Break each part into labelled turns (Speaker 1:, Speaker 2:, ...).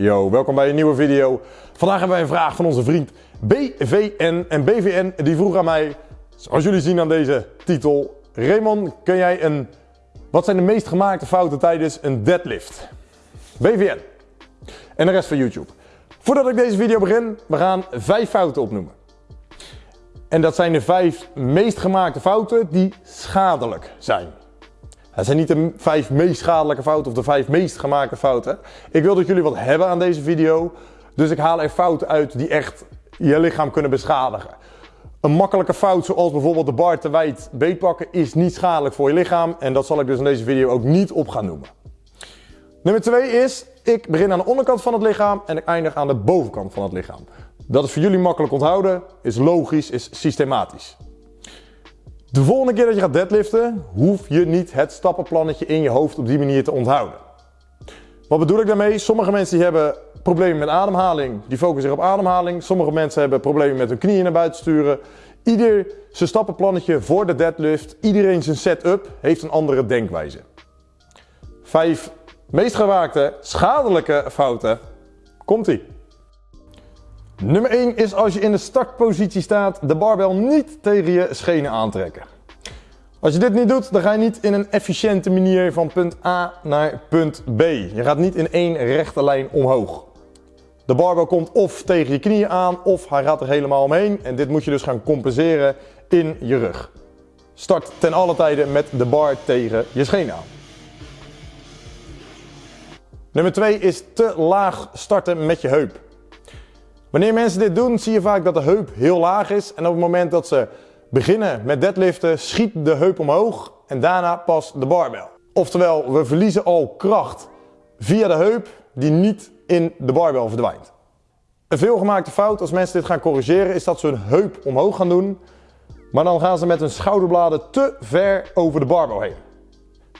Speaker 1: Yo, welkom bij een nieuwe video. Vandaag hebben wij een vraag van onze vriend BVN. En BVN die vroeg aan mij, zoals jullie zien aan deze titel, Raymond, kun jij een, wat zijn de meest gemaakte fouten tijdens een deadlift? BVN. En de rest van YouTube. Voordat ik deze video begin, we gaan vijf fouten opnoemen. En dat zijn de vijf meest gemaakte fouten die schadelijk zijn. Het zijn niet de vijf meest schadelijke fouten of de vijf meest gemaakte fouten. Ik wil dat jullie wat hebben aan deze video. Dus ik haal er fouten uit die echt je lichaam kunnen beschadigen. Een makkelijke fout zoals bijvoorbeeld de bar te wijd beetpakken is niet schadelijk voor je lichaam. En dat zal ik dus in deze video ook niet op gaan noemen. Nummer 2 is, ik begin aan de onderkant van het lichaam en ik eindig aan de bovenkant van het lichaam. Dat is voor jullie makkelijk onthouden, is logisch, is systematisch. De volgende keer dat je gaat deadliften, hoef je niet het stappenplannetje in je hoofd op die manier te onthouden. Wat bedoel ik daarmee? Sommige mensen die hebben problemen met ademhaling, die focussen zich op ademhaling. Sommige mensen hebben problemen met hun knieën naar buiten sturen. Ieder zijn stappenplannetje voor de deadlift, iedereen zijn setup heeft een andere denkwijze. Vijf meest gewaakte schadelijke fouten. Komt-ie. Nummer 1 is als je in de startpositie staat, de barbel niet tegen je schenen aantrekken. Als je dit niet doet, dan ga je niet in een efficiënte manier van punt A naar punt B. Je gaat niet in één rechte lijn omhoog. De barbel komt of tegen je knieën aan, of hij gaat er helemaal omheen. En dit moet je dus gaan compenseren in je rug. Start ten alle tijden met de bar tegen je schenen aan. Nummer 2 is te laag starten met je heup. Wanneer mensen dit doen, zie je vaak dat de heup heel laag is. En op het moment dat ze beginnen met deadliften, schiet de heup omhoog en daarna pas de barbel. Oftewel, we verliezen al kracht via de heup die niet in de barbel verdwijnt. Een veelgemaakte fout als mensen dit gaan corrigeren is dat ze hun heup omhoog gaan doen. Maar dan gaan ze met hun schouderbladen te ver over de barbel heen.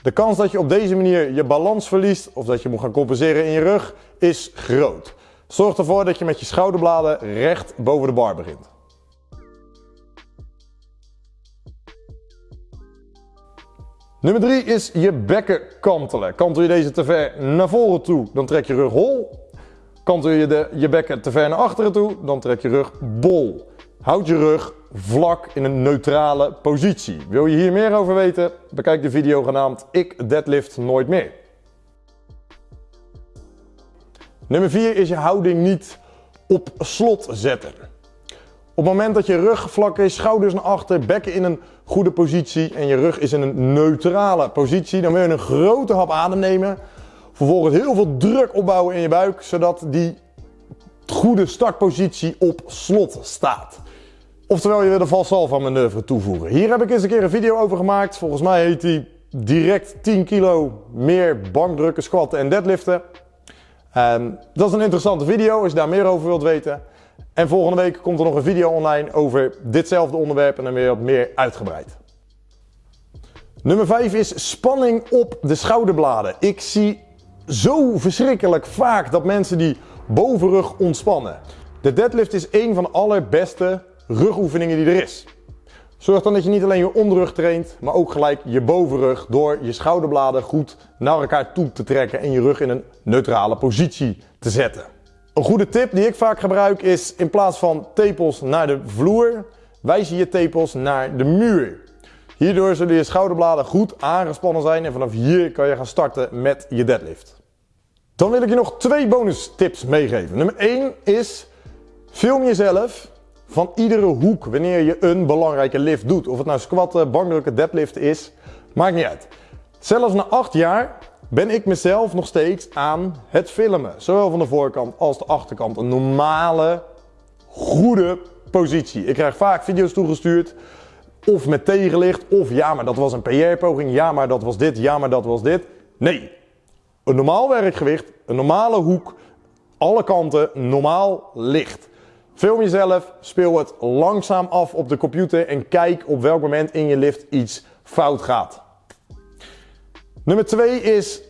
Speaker 1: De kans dat je op deze manier je balans verliest of dat je moet gaan compenseren in je rug is groot. Zorg ervoor dat je met je schouderbladen recht boven de bar begint. Nummer 3 is je bekken kantelen. Kantel je deze te ver naar voren toe, dan trek je rug hol. Kantel je de, je bekken te ver naar achteren toe, dan trek je rug bol. Houd je rug vlak in een neutrale positie. Wil je hier meer over weten? Bekijk de video genaamd Ik deadlift nooit meer. Nummer 4 is je houding niet op slot zetten. Op het moment dat je rug vlak is, schouders naar achter, bekken in een goede positie en je rug is in een neutrale positie, dan wil je een grote hap adem nemen. Vervolgens heel veel druk opbouwen in je buik, zodat die goede startpositie op slot staat. Oftewel, je wil de valsalva manoeuvre toevoegen. Hier heb ik eens een keer een video over gemaakt. Volgens mij heet die direct 10 kilo meer bankdrukken, squatten en deadliften. Um, dat is een interessante video als je daar meer over wilt weten. En volgende week komt er nog een video online over ditzelfde onderwerp en dan weer wat meer uitgebreid. Nummer 5 is spanning op de schouderbladen. Ik zie zo verschrikkelijk vaak dat mensen die bovenrug ontspannen. De deadlift is een van de allerbeste rugoefeningen die er is. Zorg dan dat je niet alleen je onderrug traint, maar ook gelijk je bovenrug door je schouderbladen goed naar elkaar toe te trekken en je rug in een neutrale positie te zetten. Een goede tip die ik vaak gebruik is in plaats van tepels naar de vloer, wijs je je tepels naar de muur. Hierdoor zullen je schouderbladen goed aangespannen zijn en vanaf hier kan je gaan starten met je deadlift. Dan wil ik je nog twee bonus tips meegeven. Nummer 1 is film jezelf van iedere hoek wanneer je een belangrijke lift doet. Of het nou squatten, bankdrukken, deadlift is, maakt niet uit. Zelfs na 8 jaar ben ik mezelf nog steeds aan het filmen. Zowel van de voorkant als de achterkant. Een normale, goede positie. Ik krijg vaak video's toegestuurd. Of met tegenlicht, of ja, maar dat was een PR-poging. Ja, maar dat was dit. Ja, maar dat was dit. Nee. Een normaal werkgewicht, een normale hoek, alle kanten, normaal licht. Film jezelf, speel het langzaam af op de computer en kijk op welk moment in je lift iets fout gaat. Nummer 2 is,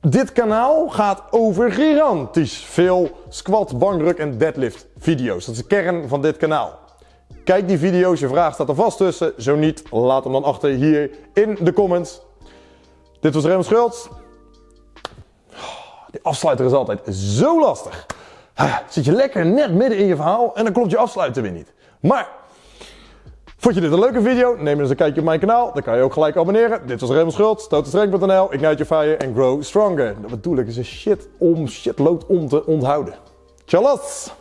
Speaker 1: dit kanaal gaat over gigantisch veel squat, bankdruk en deadlift video's. Dat is de kern van dit kanaal. Kijk die video's, je vraag staat er vast tussen. Zo niet, laat hem dan achter hier in de comments. Dit was Raymond Schultz. Die afsluiter is altijd zo lastig. Ah, Zit je lekker net midden in je verhaal en dan klopt je afsluiter weer niet. Maar, vond je dit een leuke video? Neem eens een kijkje op mijn kanaal. Dan kan je ook gelijk abonneren. Dit was Raymond Schultz, totenstreng.nl, Ignite Your Fire en Grow Stronger. Dat bedoel ik is een shit om, shitload om te onthouden. Tjallas!